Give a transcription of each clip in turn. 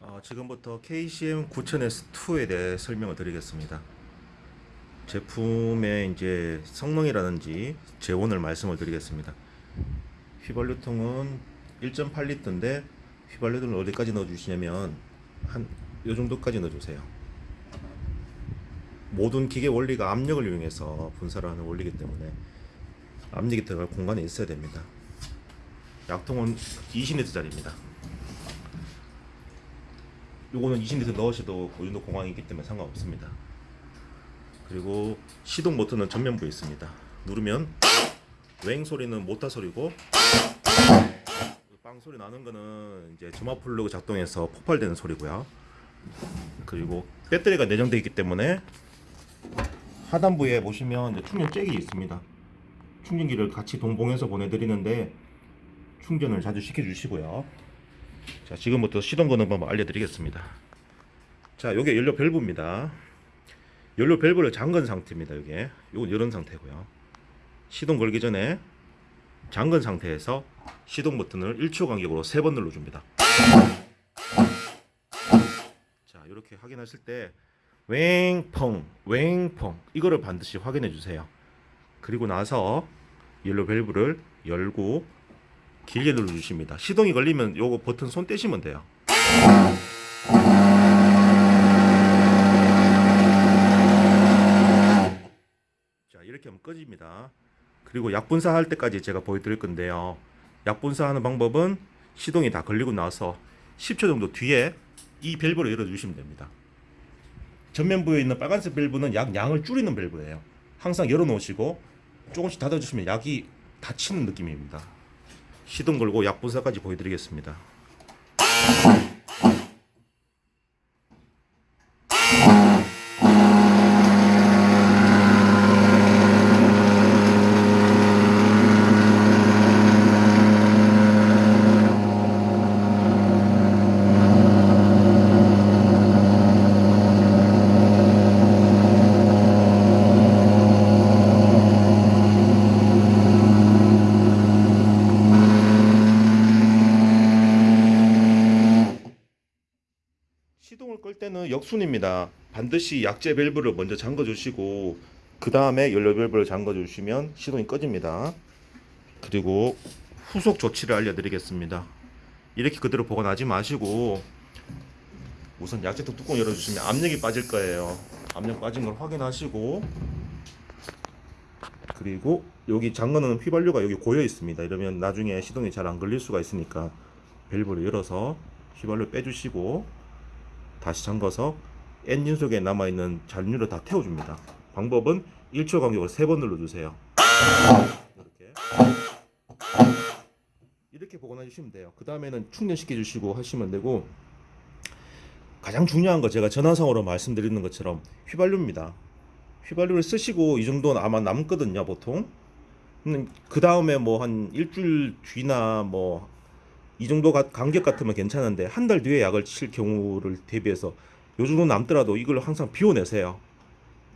어, 지금부터 KCM 9000S2에 대해 설명을 드리겠습니다. 제품의 이제 성능이라든지 재원을 말씀을 드리겠습니다. 휘발유통은 1.8리터인데 휘발유를 어디까지 넣어주시냐면 한 요 정도까지 넣어주세요. 모든 기계 원리가 압력을 이용해서 분사를 하는 원리이기 때문에 압력이 들어갈 공간이 있어야 됩니다. 약통은 20리터짜리입니다. 요거는 20리터 넣으셔도 그 정도 공간이 있기 때문에 상관없습니다. 그리고 시동 버튼은 전면부에 있습니다. 누르면 웽 소리는 모터 소리고 빵 소리 나는 거는 이제 점화 플러그 작동해서 폭발되는 소리고요. 그리고 배터리가 내장되어 있기 때문에 하단부에 보시면 충전 잭이 있습니다. 충전기를 같이 동봉해서 보내드리는데 충전을 자주 시켜주시고요. 자 지금부터 시동 거는 방법 알려드리겠습니다. 자 요게 연료 밸브입니다. 연료 밸브를 잠근 상태입니다. 이게 요건 이런 상태고요. 시동 걸기 전에 잠근 상태에서 시동 버튼을 1초 간격으로 3번 눌러줍니다. 자 이렇게 확인하실 때 웽펑 웽펑 이거를 반드시 확인해 주세요. 그리고 나서 연료 밸브를 열고 길게 눌러주십니다. 시동이 걸리면 요거 버튼 손 떼시면 돼요. 자 이렇게 하면 꺼집니다. 그리고 약분사 할 때까지 제가 보여드릴 건데요. 약분사 하는 방법은 시동이 다 걸리고 나서 10초 정도 뒤에 이 밸브를 열어주시면 됩니다. 전면부에 있는 빨간색 밸브는 약 양을 줄이는 밸브예요. 항상 열어놓으시고 조금씩 닫아주시면 약이 닫히는 느낌입니다. 시동 걸고 약분사까지 보여드리겠습니다. 시동을 끌 때는 역순입니다. 반드시 약제 밸브를 먼저 잠궈 주시고 그 다음에 연료 밸브를 잠궈 주시면 시동이 꺼집니다. 그리고 후속 조치를 알려드리겠습니다. 이렇게 그대로 보관하지 마시고 우선 약제통 뚜껑 열어주시면 압력이 빠질 거예요. 압력 빠진 걸 확인하시고 그리고 여기 잠그는 휘발유가 여기 고여 있습니다. 이러면 나중에 시동이 잘 안 걸릴 수가 있으니까 밸브를 열어서 휘발유 빼주시고 다시 잠가서 엔진 속에 남아있는 잔유를 다 태워줍니다. 방법은 1초 간격으로 3번 눌러주세요. 이렇게 이렇게 보관해 주시면 돼요. 그 다음에는 충전시켜 주시고 하시면 되고 가장 중요한 거 제가 전화상으로 말씀드리는 것처럼 휘발유입니다. 휘발유를 쓰시고 이 정도는 아마 남거든요 보통. 그 다음에 뭐 한 일주일 뒤나 뭐 이 정도 가- 간격 같으면 괜찮은데 한 달 뒤에 약을 칠 경우를 대비해서 요 정도 남더라도 이걸 항상 비워내세요.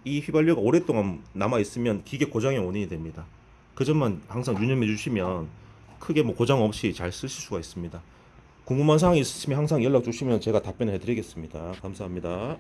이 휘발유가 오랫동안 남아 있으면 기계 고장의 원인이 됩니다. 그 점만 항상 유념해 주시면 크게 뭐 고장 없이 잘 쓰실 수가 있습니다. 궁금한 사항이 있으시면 항상 연락 주시면 제가 답변해 드리겠습니다. 감사합니다.